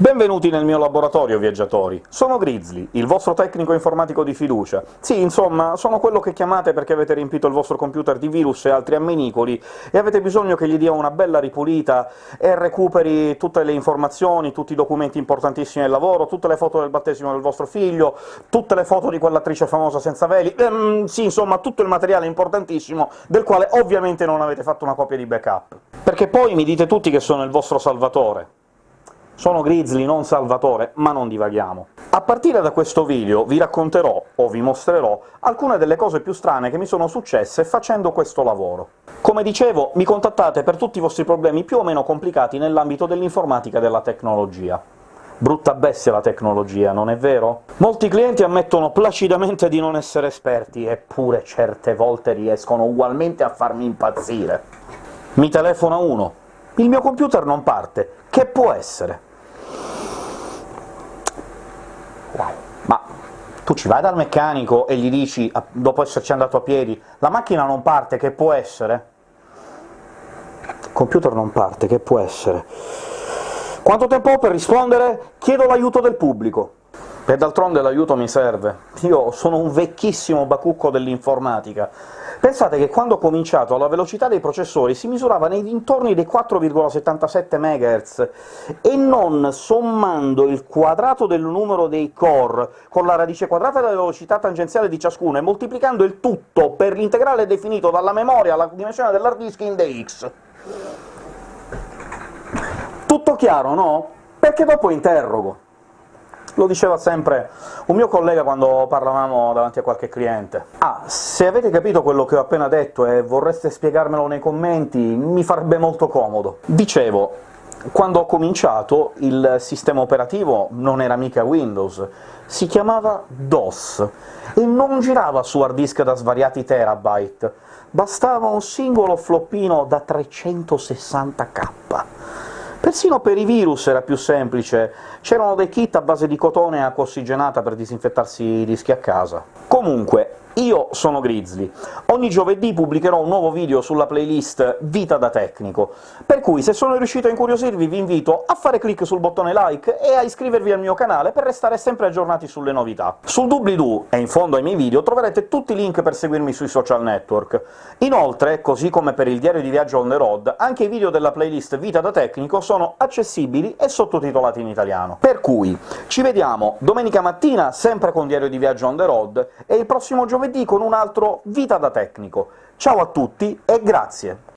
Benvenuti nel mio laboratorio, viaggiatori! Sono Grizzly, il vostro tecnico informatico di fiducia. Sì, insomma, sono quello che chiamate perché avete riempito il vostro computer di virus e altri amminicoli, e avete bisogno che gli dia una bella ripulita e recuperi tutte le informazioni, tutti i documenti importantissimi del lavoro, tutte le foto del battesimo del vostro figlio, tutte le foto di quell'attrice famosa senza veli, ehm, sì, insomma, tutto il materiale importantissimo, del quale ovviamente non avete fatto una copia di backup. Perché poi mi dite tutti che sono il vostro salvatore. Sono Grizzly, non Salvatore, ma non divaghiamo. A partire da questo video vi racconterò, o vi mostrerò, alcune delle cose più strane che mi sono successe facendo questo lavoro. Come dicevo, mi contattate per tutti i vostri problemi più o meno complicati nell'ambito dell'informatica e della tecnologia. Brutta bestia la tecnologia, non è vero? Molti clienti ammettono placidamente di non essere esperti, eppure certe volte riescono ugualmente a farmi impazzire. Mi telefona uno. Il mio computer non parte. Che può essere? Wow. Ma tu ci vai dal meccanico e gli dici, dopo esserci andato a piedi, «La macchina non parte, che può essere?» Il computer non parte, che può essere? Quanto tempo ho per rispondere? Chiedo l'aiuto del pubblico. E d'altronde l'aiuto mi serve. Io sono un vecchissimo bacucco dell'informatica, Pensate che quando ho cominciato la velocità dei processori si misurava nei dintorni dei 4,77 MHz, e non sommando il quadrato del numero dei core con la radice quadrata della velocità tangenziale di ciascuno e moltiplicando il tutto per l'integrale definito dalla memoria alla dimensione dell'hard disk in dx. Tutto chiaro, no? Perché dopo interrogo. Lo diceva sempre un mio collega quando parlavamo davanti a qualche cliente. Ah, se avete capito quello che ho appena detto e vorreste spiegarmelo nei commenti, mi farebbe molto comodo. Dicevo, quando ho cominciato il sistema operativo non era mica Windows, si chiamava DOS, e non girava su hard disk da svariati terabyte, bastava un singolo floppino da 360k. Persino per i virus era più semplice, c'erano dei kit a base di cotone e acqua ossigenata per disinfettarsi i dischi a casa. Comunque, io sono Grizzly. Ogni giovedì pubblicherò un nuovo video sulla playlist Vita da tecnico, per cui se sono riuscito a incuriosirvi vi invito a fare clic sul bottone like e a iscrivervi al mio canale per restare sempre aggiornati sulle novità. Sul doobly-doo, e in fondo ai miei video, troverete tutti i link per seguirmi sui social network. Inoltre, così come per il diario di viaggio on the road, anche i video della playlist Vita da tecnico sono accessibili e sottotitolati in italiano. Per cui ci vediamo domenica mattina, sempre con diario di viaggio on the road, e il prossimo giovedì con un altro Vita da tecnico. Ciao a tutti e grazie!